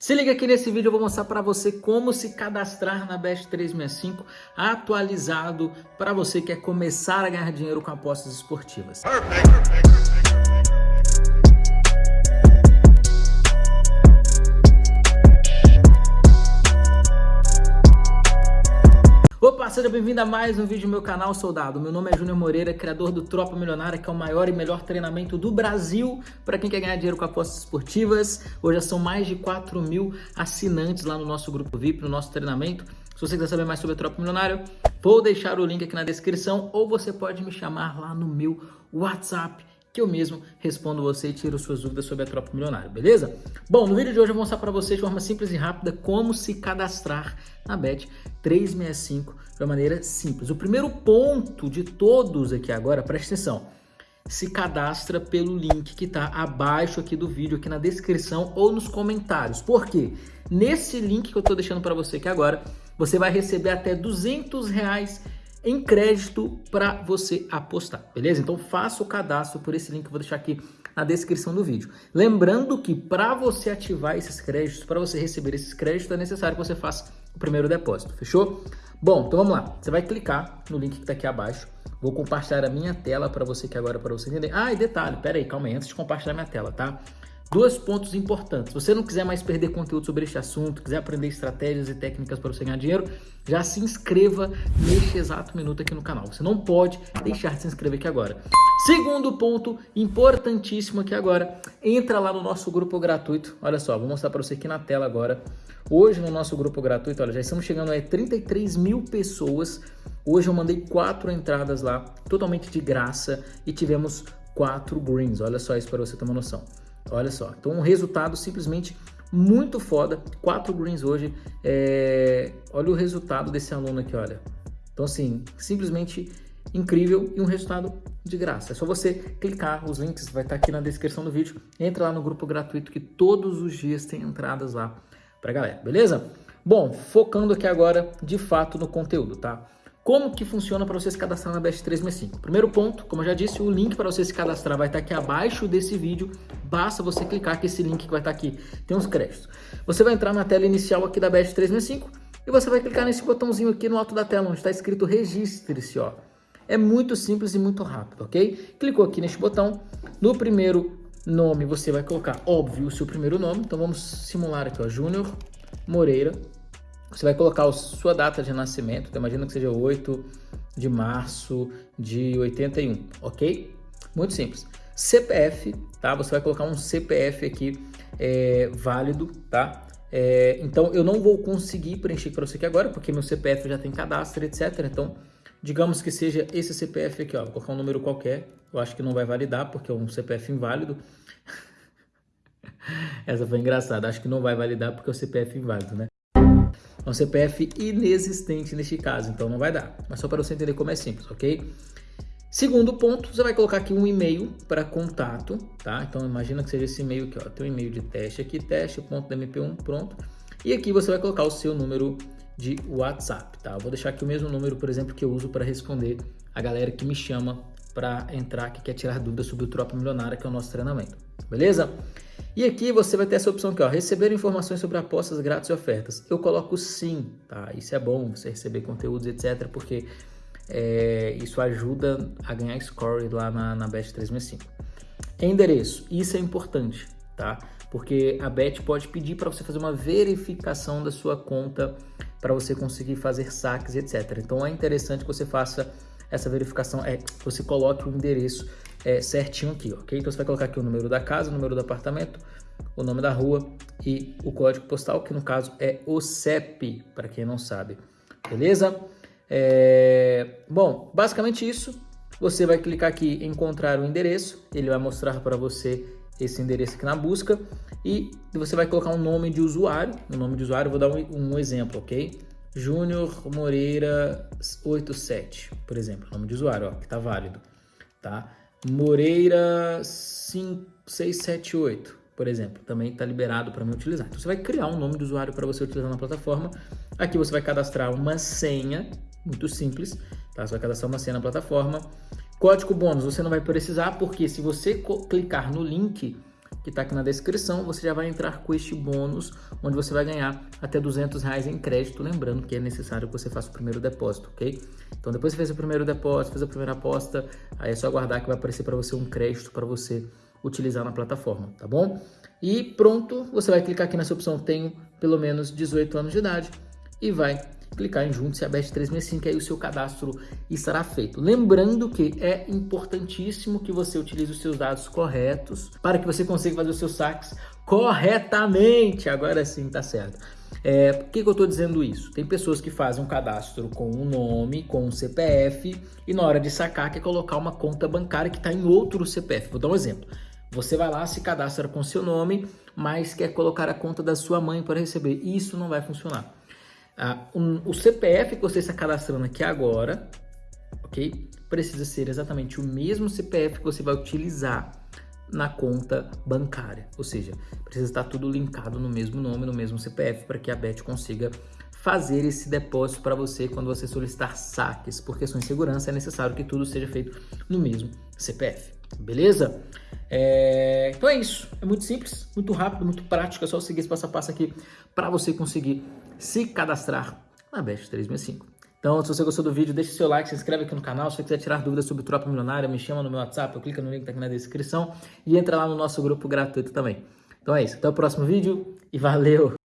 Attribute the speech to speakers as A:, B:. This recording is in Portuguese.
A: Se liga aqui nesse vídeo, eu vou mostrar para você como se cadastrar na Best 365 atualizado para você que quer começar a ganhar dinheiro com apostas esportivas. Perfect, perfect. Opa, seja bem-vindo a mais um vídeo do meu canal, soldado. Meu nome é Júnior Moreira, criador do Tropa Milionária, que é o maior e melhor treinamento do Brasil para quem quer ganhar dinheiro com apostas esportivas. Hoje já são mais de 4 mil assinantes lá no nosso grupo VIP, no nosso treinamento. Se você quiser saber mais sobre a Tropa Milionária, vou deixar o link aqui na descrição ou você pode me chamar lá no meu WhatsApp que eu mesmo respondo você e tiro suas dúvidas sobre a Tropa Milionária, beleza? Bom, no vídeo de hoje eu vou mostrar para vocês de forma simples e rápida como se cadastrar na Bet 365 de uma maneira simples. O primeiro ponto de todos aqui agora, preste atenção, se cadastra pelo link que está abaixo aqui do vídeo, aqui na descrição ou nos comentários. Por quê? Nesse link que eu estou deixando para você aqui agora, você vai receber até 200 reais em crédito para você apostar, beleza? Então faça o cadastro por esse link que eu vou deixar aqui na descrição do vídeo. Lembrando que para você ativar esses créditos, para você receber esses créditos, é necessário que você faça o primeiro depósito, fechou? Bom, então vamos lá. Você vai clicar no link que está aqui abaixo. Vou compartilhar a minha tela para você que agora para você entender. Ah, e detalhe, pera aí, calma aí, antes de compartilhar minha tela, tá? Dois pontos importantes. Se você não quiser mais perder conteúdo sobre este assunto, quiser aprender estratégias e técnicas para você ganhar dinheiro, já se inscreva neste exato minuto aqui no canal. Você não pode deixar de se inscrever aqui agora. Segundo ponto importantíssimo aqui agora, entra lá no nosso grupo gratuito. Olha só, vou mostrar para você aqui na tela agora. Hoje no nosso grupo gratuito, olha, já estamos chegando a 33 mil pessoas. Hoje eu mandei quatro entradas lá, totalmente de graça, e tivemos quatro greens. Olha só isso para você ter uma noção. Olha só, então um resultado simplesmente muito foda. Quatro greens hoje. É... Olha o resultado desse aluno aqui, olha. Então assim, simplesmente incrível e um resultado de graça. É só você clicar, os links vai estar aqui na descrição do vídeo. Entra lá no grupo gratuito que todos os dias tem entradas lá pra galera, beleza? Bom, focando aqui agora de fato no conteúdo, tá? Como que funciona para você se cadastrar na Best 365? Primeiro ponto, como eu já disse, o link para você se cadastrar vai estar aqui abaixo desse vídeo. Basta você clicar que esse link que vai estar aqui tem uns créditos. Você vai entrar na tela inicial aqui da Best 365 e você vai clicar nesse botãozinho aqui no alto da tela, onde está escrito registre-se, ó. É muito simples e muito rápido, ok? Clicou aqui neste botão, no primeiro nome você vai colocar, óbvio, o seu primeiro nome. Então vamos simular aqui, ó, Júnior Moreira você vai colocar a sua data de nascimento, então imagina que seja 8 de março de 81, ok? Muito simples. CPF, tá? Você vai colocar um CPF aqui é, válido, tá? É, então eu não vou conseguir preencher para você aqui agora, porque meu CPF já tem cadastro, etc. Então, digamos que seja esse CPF aqui, ó, vou colocar um número qualquer. Eu acho que não vai validar, porque é um CPF inválido. Essa foi engraçada, acho que não vai validar porque é o CPF inválido, né? É um CPF inexistente neste caso, então não vai dar. Mas só para você entender como é simples, ok? Segundo ponto, você vai colocar aqui um e-mail para contato, tá? Então imagina que seja esse e-mail aqui, ó. Tem um e-mail de teste aqui, teste.mp1, pronto. E aqui você vai colocar o seu número de WhatsApp, tá? Eu vou deixar aqui o mesmo número, por exemplo, que eu uso para responder a galera que me chama para entrar, que quer tirar dúvidas sobre o Tropa Milionária, que é o nosso treinamento, beleza? E aqui você vai ter essa opção aqui, ó, receber informações sobre apostas grátis e ofertas. Eu coloco sim, tá? Isso é bom, você receber conteúdos, etc, porque é, isso ajuda a ganhar score lá na, na Bet 365. Endereço, isso é importante, tá? Porque a Bet pode pedir para você fazer uma verificação da sua conta para você conseguir fazer saques, etc. Então é interessante que você faça essa verificação, é, você coloque o endereço é, certinho aqui, ok? Então você vai colocar aqui o número da casa, o número do apartamento, o nome da rua e o código postal, que no caso é o CEP, para quem não sabe, beleza? É... Bom, basicamente isso. Você vai clicar aqui em encontrar o endereço, ele vai mostrar para você esse endereço aqui na busca e você vai colocar um nome de usuário, o um nome de usuário, vou dar um, um exemplo, ok? Júnior Moreira 87, por exemplo, nome de usuário, ó, que está válido, tá? Moreira 5678, por exemplo, também está liberado para me utilizar. Então você vai criar um nome de usuário para você utilizar na plataforma. Aqui você vai cadastrar uma senha, muito simples, tá? Você vai cadastrar uma senha na plataforma. Código bônus você não vai precisar, porque se você clicar no link que está aqui na descrição, você já vai entrar com este bônus, onde você vai ganhar até 200 reais em crédito, lembrando que é necessário que você faça o primeiro depósito, ok? Então depois que você fez o primeiro depósito, fez a primeira aposta, aí é só aguardar que vai aparecer para você um crédito para você utilizar na plataforma, tá bom? E pronto, você vai clicar aqui nessa opção tenho pelo menos 18 anos de idade e vai clicar em Junte-se a Bet365 e aí o seu cadastro estará feito. Lembrando que é importantíssimo que você utilize os seus dados corretos para que você consiga fazer os seus saques corretamente. Agora sim, tá certo. É, por que, que eu estou dizendo isso? Tem pessoas que fazem um cadastro com um nome, com um CPF, e na hora de sacar quer colocar uma conta bancária que está em outro CPF. Vou dar um exemplo. Você vai lá, se cadastra com seu nome, mas quer colocar a conta da sua mãe para receber. Isso não vai funcionar. Ah, um, o CPF que você está cadastrando aqui agora, ok? Precisa ser exatamente o mesmo CPF que você vai utilizar na conta bancária. Ou seja, precisa estar tudo linkado no mesmo nome, no mesmo CPF, para que a Bet consiga fazer esse depósito para você quando você solicitar saques. Por questões de segurança, é necessário que tudo seja feito no mesmo CPF. Beleza? É... Então é isso. É muito simples, muito rápido, muito prático. É só seguir esse passo a passo aqui para você conseguir se cadastrar na Best 365. Então, se você gostou do vídeo, deixe seu like, se inscreve aqui no canal. Se você quiser tirar dúvidas sobre Tropa Milionária, me chama no meu WhatsApp, eu clica no link que tá aqui na descrição e entra lá no nosso grupo gratuito também. Então é isso. Até o próximo vídeo e valeu!